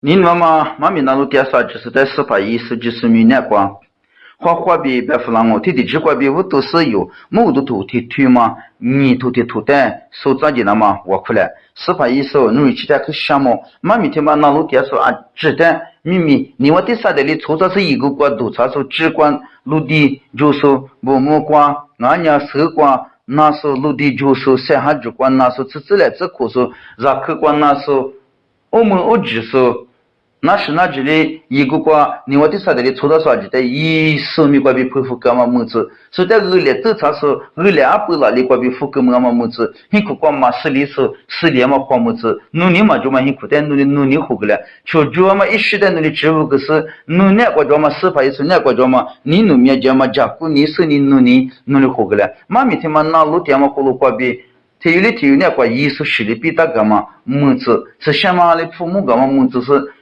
你那么妈咪那路电啥就是在司法意识就是明年光，花花比白富郎我天天只管比我都是有，某都头天推嘛，你头天头单手抓紧了嘛，我过来司法意识努力期待去项目，妈咪天嘛那路电说啊，只单秘密，你我第三代里出这是一个国度，他说只管陆地就是某某光，俺娘手光。那时候陆地就是山下主管，那时候自自来自可说，让客观那时候，我们我只说。那是那这里一个瓜，另外的啥的里抽到啥子的，一手米瓜比佩服干嘛么子？是在二年走差是二年二百了，你瓜比富干嘛么子？很苦瓜嘛，十里是十年嘛，花么子？努力嘛就嘛很苦，但努力努力活个了。就主要嘛一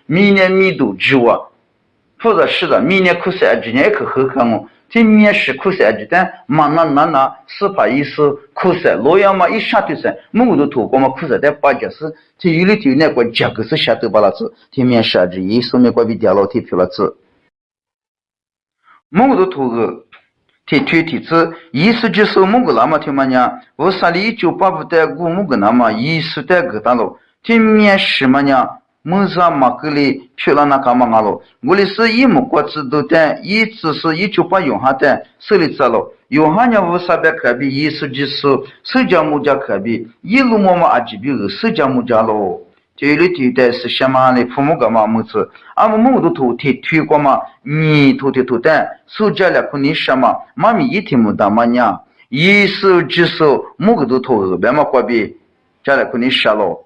明年密度之外，或者是的明年可三今年也可后看哦。这面试可三级但嘛那那那司法意识可三，洛阳嘛一相对三，某个都透过嘛可三但八级是体育的体育那块结构是下头把那子，这面试啊这艺术面关比电脑体票了子，某个都透过。提推提子，意思就是某个那么听嘛呢？我啥里一九八五代古某个那么意思代个大咯？听面试嘛呢？ 문사 마클리 퓨라나 까망알로 물리스 이 목과츠도테 이 츠스 이 추파 용하테 슬리살로 요하냐 워사베 카비 이스지스 스자무자 카비 일루모마 아지비 스자무자로 제일티데 스샤마니 푸무가마 무츠 아무무도 토티 튀고마 니 토티 토테 수자라 쿠니 샤마 마미 이티무다마냐 이스지스 무그도 토 베마과비 자라 쿠니 샬로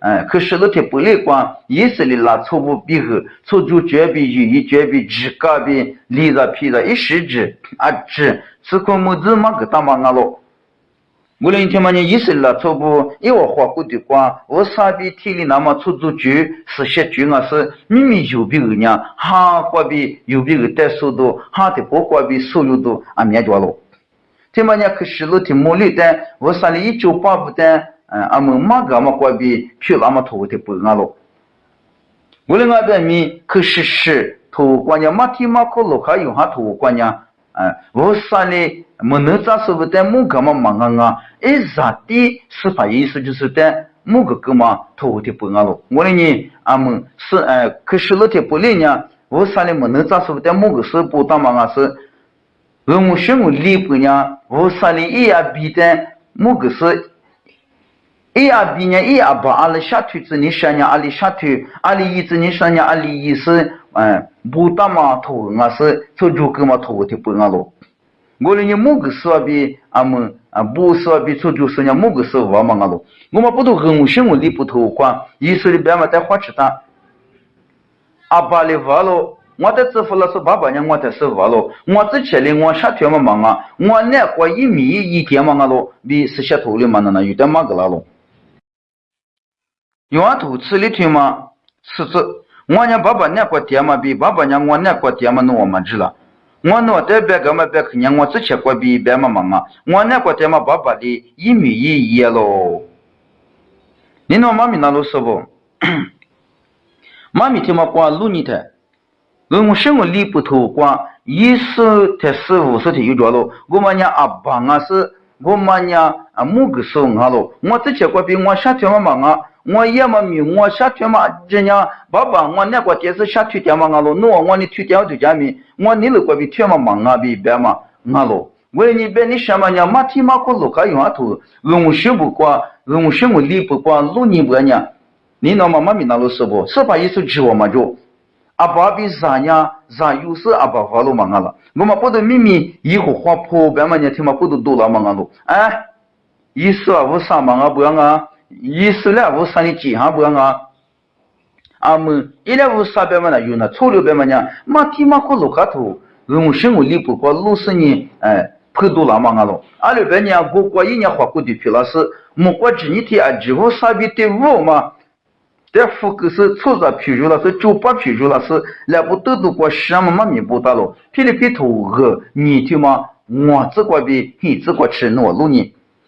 俺咯。俺女嘛。是血头瓜，可是老阿只管我啥哩没能咋说不得木个咯？我啥哩一米一说不得木个咯？木个嘛过比马个嘛过比木个哎，可是那天不来管，意思里拉错不比后，错就绝比有一绝比只个比离着皮着一时之啊只，此块木子嘛个大嘛我咯？我那天嘛，你意识了，错不？一我花骨的光，我傻逼体力那么出足久，是些久啊是明明有比二娘，哈花比有比二带速度，哈的不花比所有都啊灭绝了。天嘛，你可是老天莫里的，我啥里一九八五的，嗯，俺们马个嘛花比皮那么头的不俺了。我那俺边面可是是头关键马蹄马可路还用下头关键，嗯，我啥里。没能咋说不得某个嘛忙啊啊！一咋的司法意思就是在某个个嘛头的不安了。我的呢，俺们是哎，可是那天不来呢，我啥哩没能咋说不得某个是不当嘛啊是，我们学我离不呢，我啥哩一呀比的某个是，一呀比呢一呀把阿里下腿子你想呢阿里下腿，阿里一子你想呢阿里一是哎不当嘛头啊是，做就个嘛头的不安了。我哩你某个时候比俺们啊，不时候比出就说人某个时候往嘛俺咯，我们不都很新闻里不透光，一说的别嘛在花池大，阿爸哩话咯，我在支付了是爸爸娘，我在是话咯，我之前哩我下天嘛忙啊，我那过一米一天嘛俺咯，比是下头里嘛那那有点嘛个啦咯，天嘛比爸爸娘我那过天嘛弄我们知了。我那代表干嘛别去年我之前过比别嘛忙啊，我那个在嘛爸爸的一米一一喽。你那妈咪那路是不？妈咪听嘛光路你的，我什么理不透光，一十才十五十天有着咯。我们家阿爸啊是，我们家啊某个时候啊咯，我之前过比我夏天嘛忙啊。我也没米，我下腿嘛，人家爸爸，我那个电视下腿点嘛，俺咯，我我你腿点我就讲米，我你那个比腿嘛忙啊比别嘛，俺咯，为你别你什么呢？马蹄马过路还用阿头，用学不过，用学我理不过，路你不呢？你那妈妈咪那路是不？是把意思指我嘛就，阿爸比啥呢？啥有事阿爸发路嘛俺了，我们不得秘密以后花破别嘛呢？听嘛不都多了嘛俺咯？哎，意思啊，我啥嘛啊不要啊？意思了，我上你记下不啊？阿们一两五三百万呢，有那粗六百万呢，马提马可路卡头，用生活里不过六十年，哎，破多了嘛阿喽，阿六百年过过一年花过的皮老师，莫过几年天啊，几乎三百对五嘛。这副个是粗着皮肉了，是九八皮肉了，是那不都都过什么嘛米不大了？皮里皮头和你听嘛，我这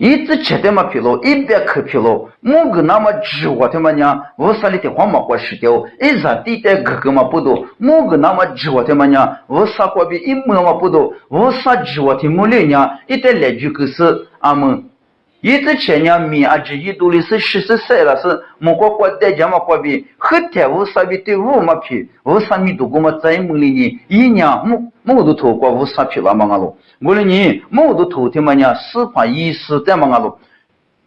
이츠 제대마 필로 입대 그 필로 뭔가 남아 지와 되마냐 워살이 때 화마 과시게오 이자 띠때 그그마 부도 뭔가 남아 지와 되마냐 워사과비 임무마 부도 워사 지와 되몰레냐 이때 레주크스 아무 yidzi chenya mi aji yiduli si shisi sera si mungwa kwa deja ma kwa bi khite wu sabi ti wu ma pi wu sami du guma tsayi mungli ni yi nya mungu tu kwa wu sapi la ma nga lo guli ni mungu tu ti ma nya si pa yi si te ma nga lo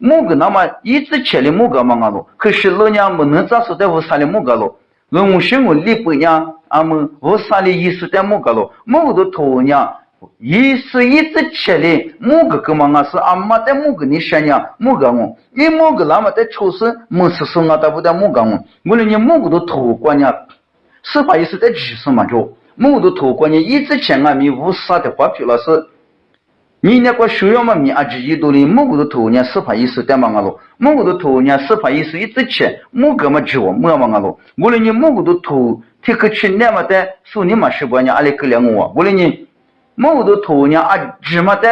mungu nama yidzi cheli munga ma nga lo kishi lo nya mu nza su te wu sali munga lo lungu shingu lipu nya amu wu sali yi si te munga lo mungu tu nya 年莫莫都投过五啥皮了嘛阿罗，我。的呢莫都投的嘛呢，四块一四在嘛阿罗，莫个那么一直前的莫个嘛阿罗，可是老娘没能咋说在五啥的莫个咯，论我生活里不娘，俺们五啥的意思在莫个咯，莫都投娘。一是一直吃的，某个个嘛，我。是阿妈在某个你想呢，某个我，你某个某个我，我连你某个都托管呢，是把意思在几十嘛就，某个都托管呢，一直吃啊米无啥的话皮老师，你那个需要嘛米啊几亿多的，某个都托呢，是怕意思在，个都托呢，是怕意思一直吃，某个嘛吃我没嘛我咯，我连你某个都托，这么的，说你嘛十八年，啊，芝麻的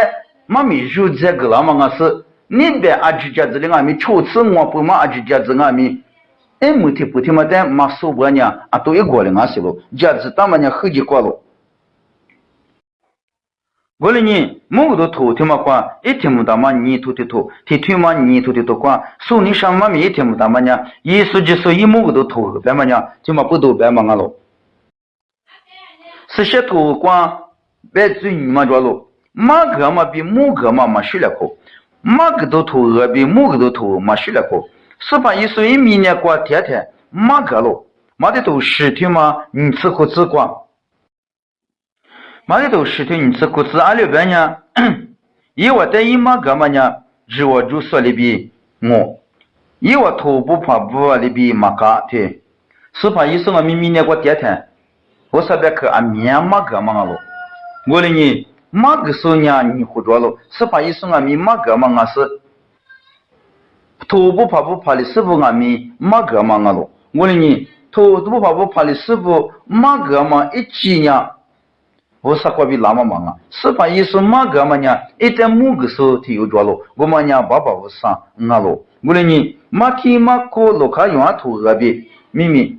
妈咪肉这个了嘛？我是那边啊，只家子的俺们初次我不嘛啊，只家子俺们，哎，没听不听嘛？但嘛说过呢啊，都一过了俺是咯，家子大嘛呢后几过了。我嘞呢，某都头听嘛话，一天不打嘛，你头的头，听听嘛你头的头话，说你上嘛咪一听不到嘛呢？一说就说一某都头，白嘛呢？就嘛不都白嘛俺咯？是些头光。别嘴你嘛着了，马哥嘛比母哥嘛嘛学了口，马哥都头鹅比母哥都头嘛学了口，十八一岁明年过天天马哥了，马的都十天嘛，你吃苦吃过，马的都十天你吃苦吃。二六百年，一我带一马哥嘛呢，日我就说的比我，一我头不怕不的比马哥对，十八一岁我明明年过天天，我说别去俺面马哥嘛了。我的呢，马个时候呢，你胡着了，是怕一说俺们马个嘛，俺是头不怕不怕的师傅俺们马个嘛，俺咯。我的呢，头不怕不怕的师傅马个嘛，一几年，我啥话比那么忙啊？是怕一说马个嘛呢，一在某个时候他又着了，ngoli ni ma ge so nya ni hu zhuo lo si pa yi su nga mi ma ge ma nga si tu bu pa bu pa li si bu nga mi ma ge ma nga lo. Ngoli ni tu bu pa bu pa li si bu ma ge ma i chi nya. Wo sa kwa bi la ma ma nga si pa yi su ma ge ma nya i te mu ge so ti yu zhuo lo gu ma nya ba ba wo sa nga lo. Ngoli ni ma ki ma ko lo ka yuwa tu ga bi. Mi mi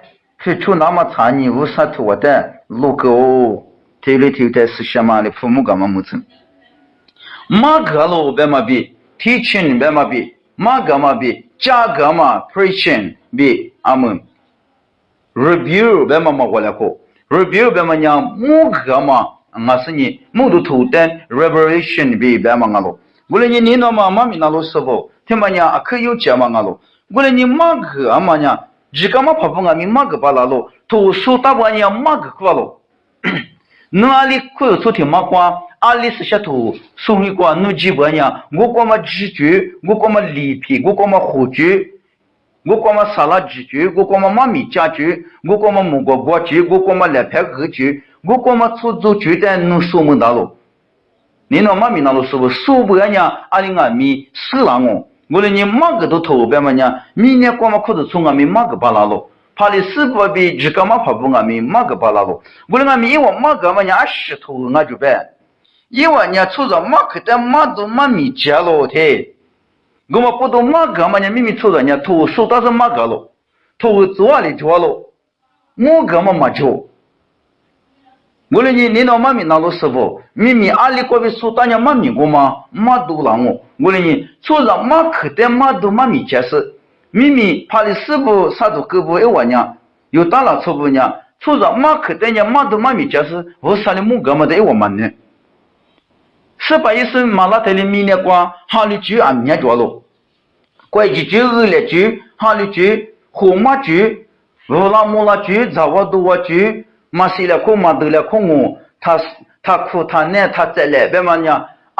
去出那么长你无啥图的路狗，这里头的是什么的父母干嘛没成？马格罗别嘛比，teaching 别嘛比，马格嘛比，加格嘛 preaching 比阿门，review 白嘛嘛过来过，review 白嘛娘木格嘛，我是你木都图的 revelation 比别嘛我咯，我来你你那嘛妈咪那罗师傅，听嘛讲可有讲嘛我咯，我来你马格嘛讲。jika ma papu nga mi ma ga pa la lo to so ta ba nya ma ga kwa lo na li ku yo ti ma kwa 阿里是些图，所以讲侬基本上，我光么鸡卷，我光么里皮，我光么火卷，我光么沙拉鸡卷，我光么妈咪家卷，我光么木瓜瓜卷，我光么两排鹅卷，我光么出租卷的侬说门大路。你那妈咪那路是不？说不人家阿里阿咪死了我，连你马个都头白嘛呢？明年光么裤子从阿咪马个巴拉路。怕你死不比几个嘛怕不阿咪马个巴拉路。我连阿咪一往马个嘛呢，石头我就白。一万年出着马克的马都马米接了的，我们不懂马个嘛呢？明明出着呢，头手倒是马个了，头做了做了，我个嘛没做。我连你领导马米那路师傅，明明阿里国的手打人马米过吗？马都让我，我连你出着马克的马都马米接是，明明怕你师傅杀住胳膊一万年，又打了错不呢？出着马克的呢马都马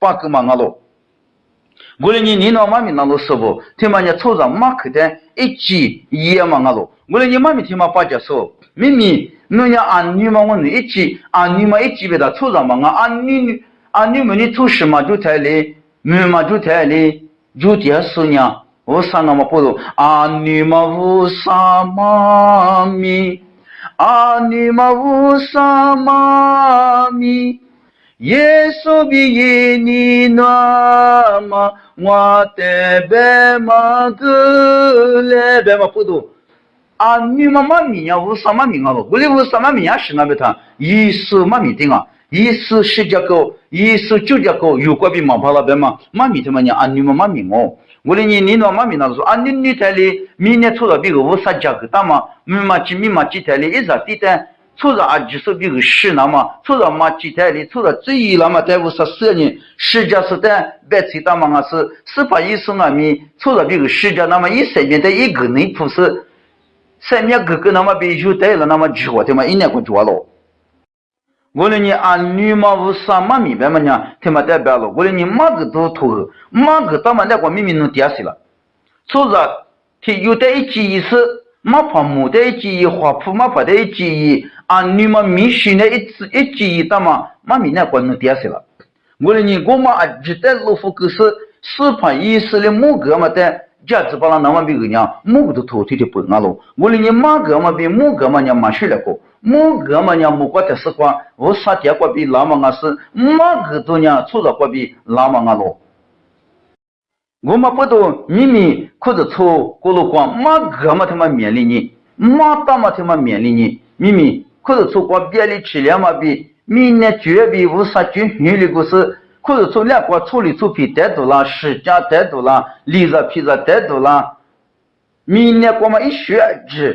빠끄마 나로. 고르니 니노 마미 나로 서보 테마냐 초자 마크데 이치 이야마 나로. 고르니 마미 테마 빠져서 미미 너냐 안니마원 이치 안니마 이치베다 초자 망아 안니 안니머니 투시마 주텔리 미마 주텔리 주티야 소냐. 오사나마 포도 안니마부 사마미 아니마우 사마미 耶稣比耶尼，那什么的呢？你们都你们都的呢？那什么比别个嘛阿罗八个嘛阿罗？我连你你那妈咪那罗师傅，听嘛呢？初日马克的一级一嘛阿罗，我连你妈咪嘛八节说，明明侬要按女嘛我你一级，按女嘛一级别的初日嘛俺按女女。啊，就太累，没嘛就太累，就这事呢。我啥那么不懂？啊，你们无啥嘛咪？啊，你们无啥嘛咪？耶稣比耶你那么，我的白马哥来白马不懂。啊，你们嘛咪呀，无啥嘛咪啊？我哩无啥嘛咪呀？是那边他，耶稣嘛咪定啊？一是十节高，一是九节高，有关比马跑了别嘛？马米他妈娘，俺女嘛马米我，我的你你那马米那说，比个十节个大嘛？米嘛几米嘛几台里一日地单出了啊几十比个十那嘛？出了嘛几台里出了这一那么在五十四年十节是单白菜大嘛？是十八一十二米出了比个世界那么一三年的一个内铺是三年哥哥那么比就带了那么几我他妈一年过多了。我连你按女嘛无啥嘛明白嘛呢？他妈代表了，我连你马个都头，马个到嘛那个明明能点死了。所以说，他有的一记意思，马跑木的一记忆，花铺马跑的一记忆，次一记忆到嘛，马明那个能点死了。我连你我嘛啊，记得老夫可是四盘意思的木个嘛的。价值把那那么比个娘，木个都头天的不安喽。我连你马个嘛比木个嘛娘马水了过。木个嘛娘木瓜的时光，我啥结果比拉嘛阿是马个都 kuzu tsu kwa biali chi liyama bi mi ne jue bi wu sa ju nyu li gu si kuzu tsu lia kwa tsu li tsu pi te du la shi jia te du la li za pi za te du la mi ne kwa ma i xue ji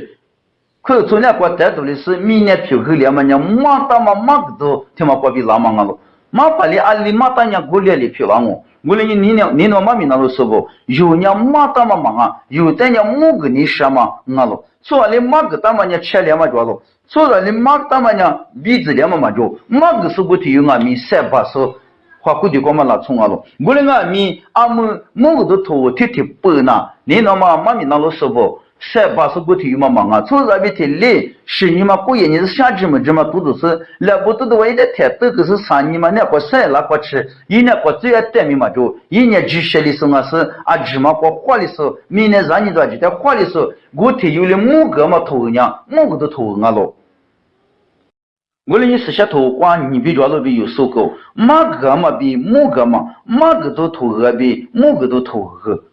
kuzu tsu lia kwa te du li si mi ne piu gu liyama nya ma ta ma ma gu du ti ma kwa bi la ma nga lu ma pa li a li ma ta nya gu lia li piu la ngu 制。可是从两国带多的是明年票口两万年，马大嘛马个都他妈过比拉嘛阿罗，马把里阿里马大娘过来的票了我，我嘞你你娘你那妈咪那罗说不，有娘马大嘛忙啊，有的娘木个你什么阿罗，说嘞马个大嘛娘吃两万多罗，说了嘞马大嘛娘鼻子两万嘛多，马个是不提有俺咪三把手，花估计光嘛拉冲阿罗，我嘞俺咪阿们木个都头贴贴白呐，你那嘛妈咪那罗说不。三八十个体育嘛忙啊，从这边体累，是你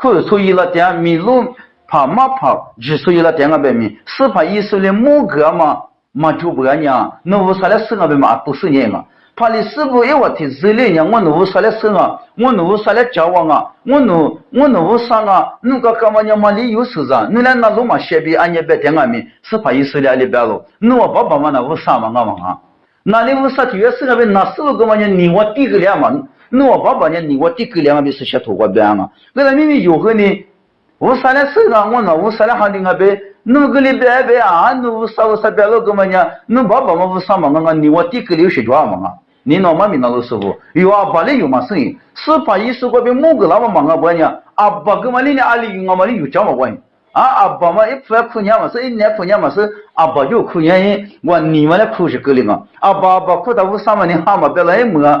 可所以了点米路怕马跑，只所以了点个白米，是怕以色列木个嘛嘛就不娘，那为啥来生啊白嘛都是人啊？怕你师傅一话提这里呢，我弄啥来生啊？我弄啥来交往啊？我弄我弄啥啊？侬个干嘛娘嘛里有事啊？你来那罗马写比俺也别点俺们，是怕以色列里边喽？侬我爸爸嘛那无啥嘛我嘛啊？那里无啥体育生那边那师傅干嘛娘你我第个两嘛？侬我爸爸娘你我第个两？嘛娘？侬爸爸嘛无啥嘛？俺俺你我第个留学抓嘛啊？你老妈咪那个时候有阿爸哩有嘛生意，是怕意思过别某个那么忙啊不呢？阿爸跟嘛哩呢阿里有我嘛哩有讲嘛关系？啊阿爸嘛一出来哭娘嘛是一年哭娘嘛是阿爸就哭原因，我你们来哭是够的嘛？阿爸阿爸哭到五三万你哈嘛别来么？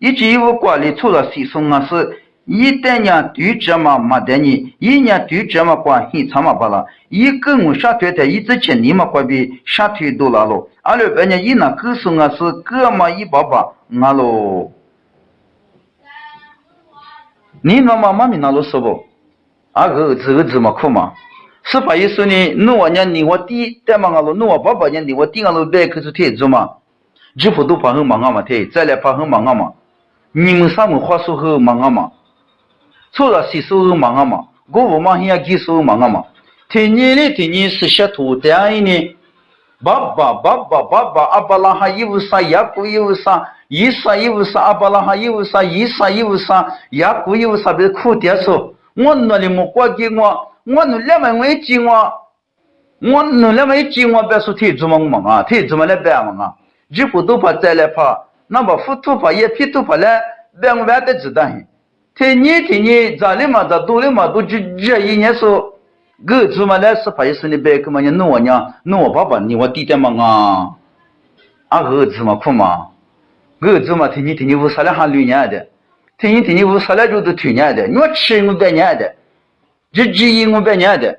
娘二十那路。是些土瓜有的子，一年多一了。有啊多年推嘛，历次历次。有啊多年推历次历次。侬我娘侬我爸爸，你我弟弟嘛俺是，侬我爸爸喊你知嘛，侬我一你说喽。伊那一句一物，一句一物管理错了，谁送俺是？一旦娘对这嘛没得你，一年对这嘛关系差嘛不啦？一跟我下腿的，一直接你嘛关比下腿多了喽。二六八年一那告诉我是哥嘛一爸爸。俺喽，你那妈妈咪那喽说不？啊个这个字么苦嘛？是把意思呢？侬我娘你我弟带嘛俺喽，侬我爸爸娘你我弟俺喽白可是太子嘛？几乎都怕很忙啊嘛，太再来怕很忙啊嘛？你们啥么话说后忙啊嘛？除了洗手后忙啊嘛？我不忙也洗手忙啊嘛？天年的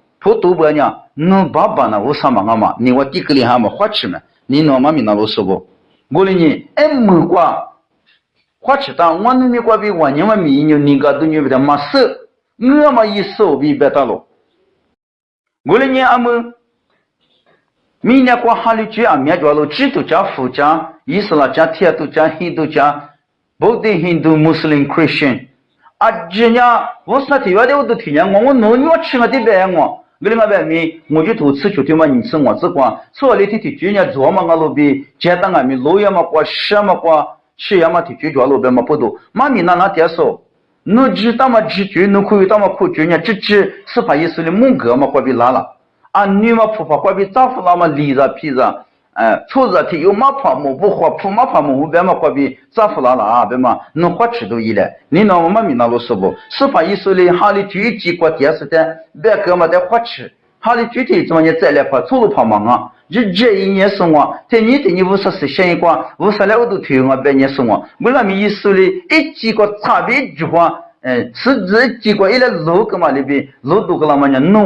头都不讲，侬爸爸呢？我上嘛嘛，你我第个里还没花吃嘛？你侬妈咪那老说不？我哩呢，哎没瓜，花吃当我那边瓜比我你们米牛你个都牛不得没收，我嘛一收比别大了。我哩呢，俺们明年过哈里去啊，面叫了基督教、佛教、伊斯兰教、天主教、印度教。Both Hindu, Muslim, Christian. Aja wo sa ti wa de wo ti nya ngo wo no nyo chi nga de be ngo. 为了外面，我就投吃学的嘛，你吃我只管。除了那天天专业做嘛，我路边接单外面，路也嘛管，吃嘛管，吃也嘛天天叫路边嘛不多。妈咪那那点少，你只打嘛几局，你可以打嘛苦专业，只只是把意思的猛哥嘛管被拉了。啊，女嘛不怕管被丈夫那么离着皮着。哎，错子体有马跑木不花铺马跑木别嘛花比咋付啦啦别嘛能花尺度一来，你那我们米那路是不？司法意识里哈里具体过电视的，别个嘛得花尺，哈里具体怎么你再来跑，错路跑忙啊？日这一年生活，在你的你五十四想一光，五十来我都推我百年生活，为那么意思里一几个差别句话，嗯，是这几个一来路个嘛里边？路都个那么呢，弄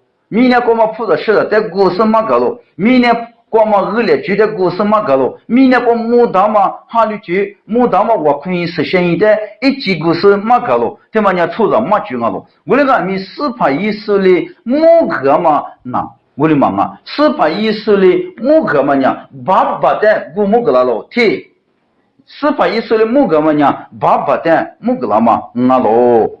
怕我马克的大五家了。一万娘明年离着皮子，我他妈在大五家了，菩萨是的在大五家了，错面我面嘛在大五家了。阿门，错里错皮在大五家了，明年我们吃我就是在嗯，我是马个了。明年过嘛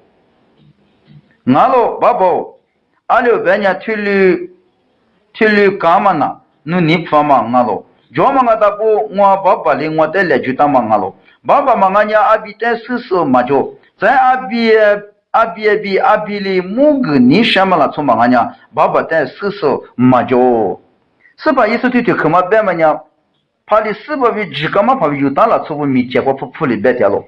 나로 바보 알려 베냐 틸리 틸리 까마나 누니 파마 나로 조망하다 보 응와 바발리 응와 텔레 주타마 나로 바바 망아냐 아비테 스스 마조 자 아비 아비에비 아빌리 뭉그 니샤마라 쯩망하냐 바바테 스스 마조 스바 예수티티 그마 베마냐 팔리 스바비 지가마 바비 유탈라 쯩부 미체고 푸풀이 베텔로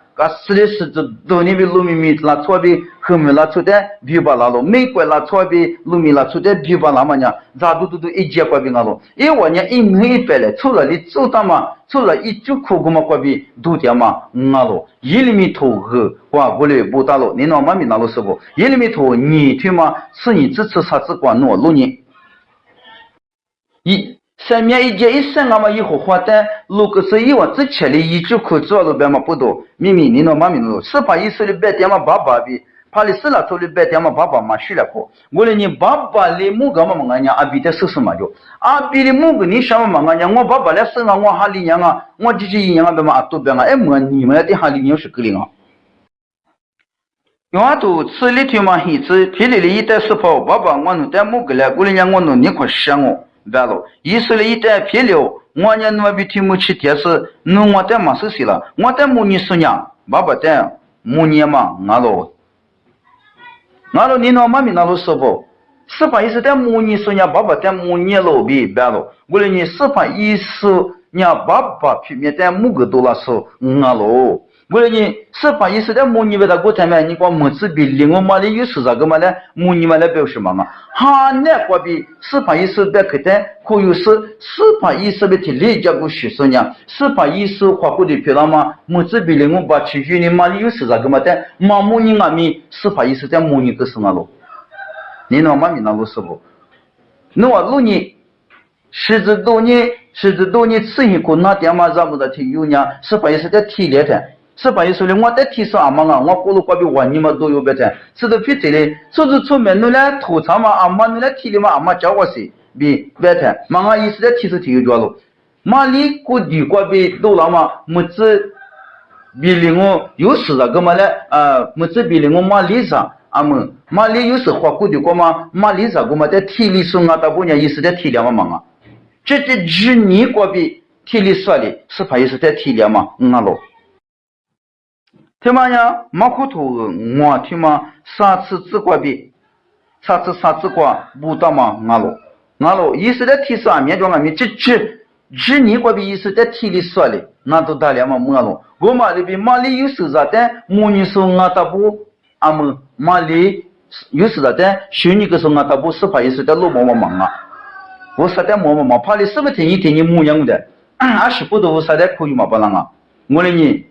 白嘛的是下土里某个多了咯。我了你爸爸，侬娘生你就说结婚你就说那侬几个哇？啊是嘛，父妈做事的，让你说那你侬么个啊？他妈的，侬体力够了那么，侬你方啊别嘛不多。明明明年过四年就说，结过年就说，计划就说，马怕大妈比别的说，啊明年因为在屋上的木个嘛嘛么，因为呢苏大妈的俺是几句几里离着皮着，可是做干时代的我说了，我啥瓜比那么一节一色的，一我多嘛么，因为呢一能一百来，一节个嘛，日那个嘛就多一个。是这多年的农民们拉错的，后面拉出的皮包拉了，美国拉错的农民拉出的皮包拉嘛呢？咋都都都一？万年一年一百嘞，除了，一就苦苦嘛过比都点嘛，不打了，你那妈咪那了是不？一厘米头你听嘛？是你支持啥子管弄六年？一。上面一节一生，俺们以后花的，如果是以往之前的一句口做了边嘛不多，明明你那妈明路，是把意思的白点嘛爸爸比，怕你死了做的白点嘛爸爸嘛学了课，我的你爸爸的某个嘛嘛俺娘阿比的叔叔嘛就，阿比的某个你什么嘛俺娘，我爸爸来生啊，我哈里娘啊，我姐姐一样啊别嘛阿多边啊，哎么你们的哈里娘是个零啊。用阿都吃里头嘛黑子，皮里里一袋石泡，爸爸我弄点某个来，我的娘我弄你快想我。完了，意思了一旦皮了，我呢那边听不起电视，弄我带没事事了，我带母女说娘，爸爸带母女嘛，俺喽，俺喽，你那妈咪那喽说不？是把意思带母女为了你是把意思，娘爸爸皮面带母个多了说，俺喽。我的母尼为他过台嘛？你光母子比另外嘛的有是啥个嘛呢？母尼嘛来表示嘛嘛？哈那过比是把意思的可得可有是是把意思的提理解过学生呢？是把意思花过的漂亮嘛？母子比另外把其余的嘛的有是啥个嘛的？嘛母尼阿咪是把意思的母尼个是哪路？你那嘛咪那路是不？那我路你十字多年，十字多年，此一个那点嘛咱们的提有呢？是把意思的提炼的。是把意思的，我在提示阿妈啊，我过路过比我你嘛都有别的，是都比这里，说是出门弄来吐槽嘛，阿妈弄来提的嘛，阿妈教我些，比别的，妈妈意思在提示提有着了，妈里过地过比多了嘛，么子比另我有事了，干嘛嘞？呃，么子比另我妈里上，阿么妈里有时花过的过嘛，妈里上过嘛，在体力上啊，大姑娘意思在体谅嘛忙啊，这这几年过比体力说的，是怕意思在体谅嘛，嗯啊咯。听嘛呀，马虎头我听嘛，三次自挂比，三次三次挂不到嘛，俺喽，俺喽，意思在提示俺面叫俺面，这这这你挂比意思在体里说的，俺媳妇都大连嘛么喽，我嘛这边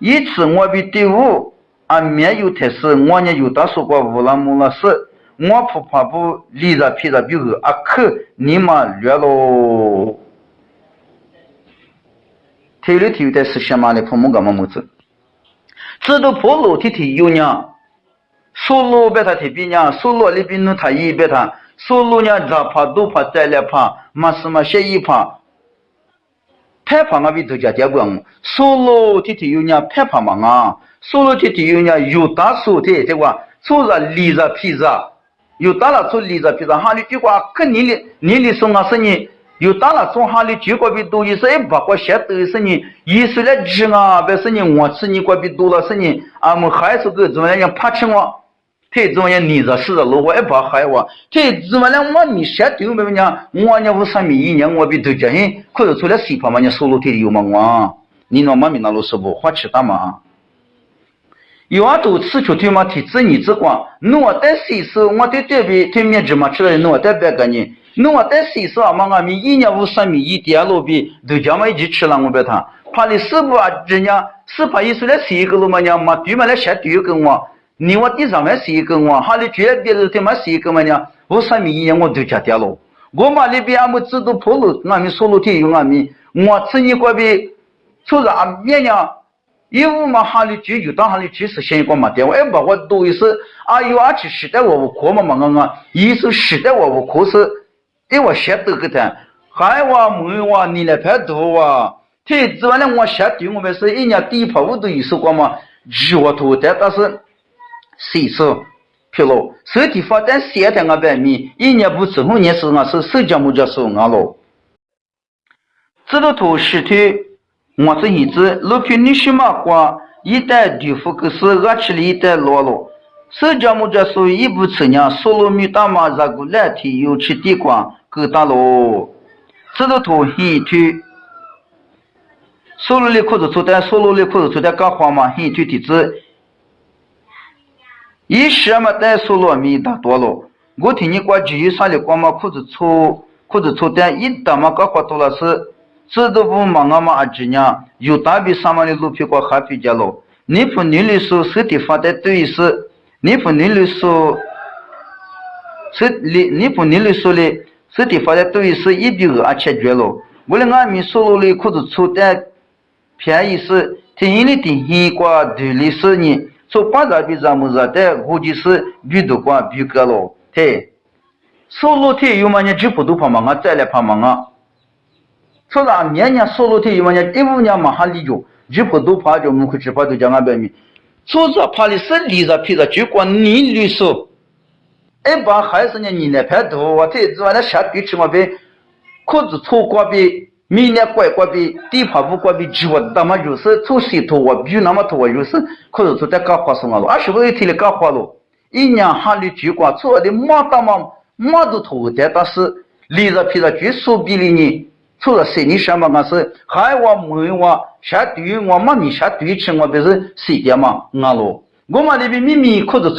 手里子你说了，俺那边呢我比么嘛忙啊，手里我带么个那么咪忙啊，一，次我比第五，俺没有特事，我呢有大说过乌拉木拉事，我不怕不离着皮着比如阿克你嘛略喽。体育体育的是什么的？父母干嘛么子？知道破路体体有呢，收入别他提比呢，收入里边弄他一别他，收入呢咋怕都怕再来怕，嘛什么些一怕。拍怕我比都家结棍，收入天天有人拍怕嘛啊，收入天天有人有大手的，对吧？做着立着皮子，有大了做立着皮子，哈里结果跟你的你的送啊是你，有大了做哈里结果比多，一是一百块钱都是你，一是来吃啊，不是你我吃你过比多了是你，俺们还是个怎么样怕吃太重要，你这是如果一把海话，太怎么了？我你晓得没讲？我呢，我上面一年我比都讲，嘿，可是出来水泡嘛？你收入太有嘛？我，你那妈咪那老师不花钱干嘛？有啊，都吃出去嘛？体质你只管，我带洗手，我对对比对面芝麻吃了，我带别个呢？我带洗手啊嘛？俺们一年五三米一点路比都叫嘛一起吃了，我别谈。怕你师傅你我地上面是一个我，哈里绝别是他妈是一个嘛呢？我上面一年我都加掉了。我嘛那边俺们制度铺路，俺们说路天有俺们，我吃你过边，除了俺面呢，一五嘛哈里就有到哈里去是先一个嘛的，我也把我多一是，啊有啊去时代我我课嘛嘛我我，一是时代我我脱，我，脱，但是课是，给我写多个的，还话没话你来拍多啊，这之外呢我写对我们是一年第一跑我都有说过嘛，二我头的，但是。谁说？譬如身体发展现在俺百米，一年不吃后年是我是手脚木脚手俺咯。这个图石头，我是一只路边你什么瓜？一袋豆腐可是俺吃了一袋落了。手脚木脚手一不吃呢，收入米大妈，热个蓝天又吃地瓜，够大喽。这个图黑头，收入里裤子出的，收入里裤子出的干活嘛，黑头的字。一时嘛，带数糯米大多了。我听你过去有啥的光嘛？裤子粗，裤子粗的，一打嘛，搞花多了是，这都不忙啊嘛？阿姐娘，有大比上嘛的路皮过还比较了。尼普尼律师实体发的对是尼普尼律师是尼尼普尼律师的实体发的对是一比二解决了。为了俺们收入的裤子出的便宜是，听你的听过对历史呢，说八十比咱们热的估计是比多过比高了，对。收入体有嘛呢？就不都怕嘛？我再来怕嘛？我说啥？年年收入体有嘛呢？一五年马上立就，就不都怕就门口吃饭都叫俺白米。说啥怕的是离着皮着，就光你律师，一般还是呢你那拍多，我这只完了下地吃嘛呗，裤子脱光边明年拐过呗，地怕不过呗，就我他妈就是做石头我比那么多我就是裤子错在搞花生了，二十五一天的干活了，一年哈的就光错的马大嘛。马都头的，但是离着皮着就手臂里呢，除了谁你想嘛？俺是海娃、梅娃、下对我妈咪下对吃，我不是谁的嘛？俺咯，我妈那边咪咪可是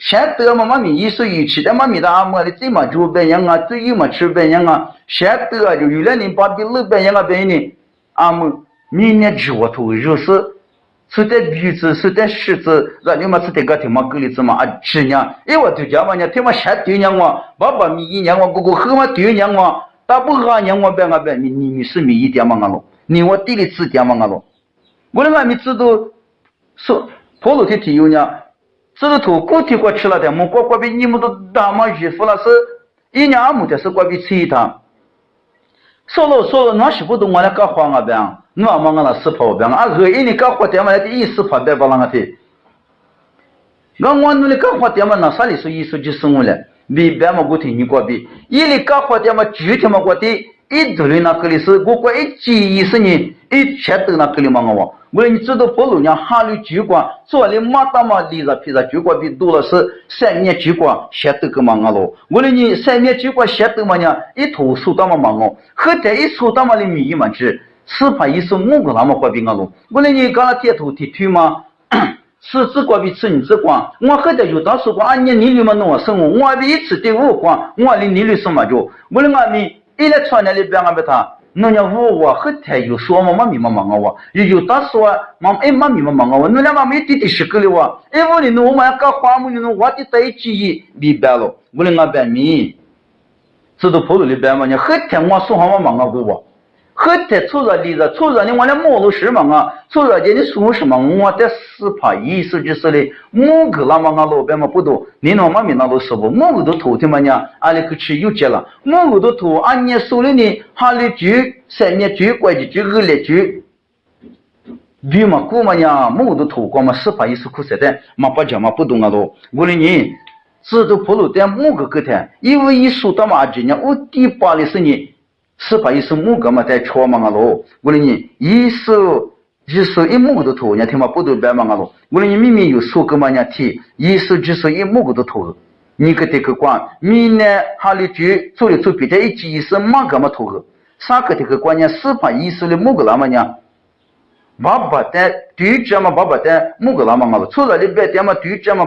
错俺咪，现得嘛妈咪一手一吃的妈咪的阿妈的最嘛就白样啊，最有嘛吃白样啊，现得就有两年把比老白样啊白呢，阿妈明年吃我头就是。是在鼻子，是在食指，让你们是这个听嘛狗里子嘛啊吃呢？哎我就讲嘛呢，听嘛先对娘我，爸爸咪一年我，哥哥后嘛对娘我，大不二娘我别俺别，你你你是咪一点嘛俺咯？你我地里指点嘛俺咯？我的俺们知道，说跑路的体有呢，知道头过体过吃了的，么过过比你们都大嘛衣服了是，一年阿母的是过比吃一趟，说了说了，俺媳妇都我来搞黄啊边。我嘛我那是跑边啊，二一年搞活点嘛，那意思发的不啷个的？我我那里搞活点嘛，那啥里说艺术就生活了，比别嘛不听你过比，一里搞活点嘛，具体嘛过的，一头里那个里是，我过一几意思呢，一切都那个里嘛我， 我你知道不如娘哈里举光，做的马大嘛，离着皮着举光比多了是三年举光，先都个嘛我咯，我 的你三年举光先都嘛呢，一头数到嘛嘛我，后头一数到嘛的米嘛去。是怕一说某个那么怪比我咯，我那你刚刚贴图贴图嘛，是只怪比吃你只光，我后头就当时光，俺你你里嘛弄我生活，我比一次第五光，我。的你里什么就，我的俺咪一来穿那里边俺别他，弄家五我后头又说嘛妈咪嘛忙我，又又当时我妈哎妈咪嘛忙我，弄俩妈咪弟弟十个了我，哎我的弄我们搞花木的弄我的在一起明白了，我的俺白咪，知道跑路里边嘛，你后天我说好嘛忙我给我。后头出着离着，出着你往那马路是嘛啊？出着叫你说什么？我在死怕，意思就是嘞，某个那么俺老板嘛不多，你那妈咪那都是不？某个都头疼嘛呢？俺那个吃有节了，某个都偷，俺年手里呢，哈里就三年就关的就二来就，比嘛过嘛呢？某个都头光嘛，死怕意思苦实的，嘛不讲嘛不懂啊都。我的你，制度不路在某个个台，因为一说到嘛今年我第八的是你。是把一首木个嘛在敲嘛个咯，我的你一首一首一木个都头，人家听嘛不都白嘛个咯，我的你明明有说个嘛人家听，一首一首一木个都头，你个这个管，明年哈里就做的做别的一几一首嘛个嘛头，啥个这个关键是把一首的木个那么呢？爸爸的对这嘛爸爸的木个那么个，除了你别的嘛对这嘛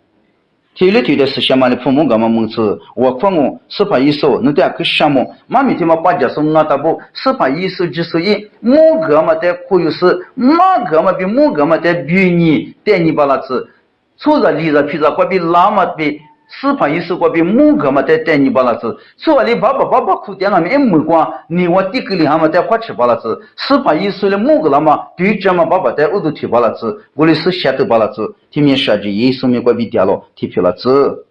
的木格嘛国比，苏大嘛只那那个是木格嘛国比有多嘛个咯？妈咪天嘛那都是俺们和天我弄来一几百嘛，苏大嘛坐着四百一句啊就在路虎可是司法医说的木格嘛在，在你知道普鲁里边写的都一嘞。体力体的是什么的？父母干嘛蒙吃？我父母司法医生，你得去项目。妈咪天嘛把家说我大不司法医生就是一某个嘛在可有是马个嘛比某个嘛在比你带你把那子，错着离着皮着或比拉。子，说你爸爸爸爸哭点了没没光，你我地个里还嘛在花吃把那子，四百一十的某个那么对这嘛爸爸在我都提把那子，我的是先头把那子，前面设计也说明过比点了，提皮了子。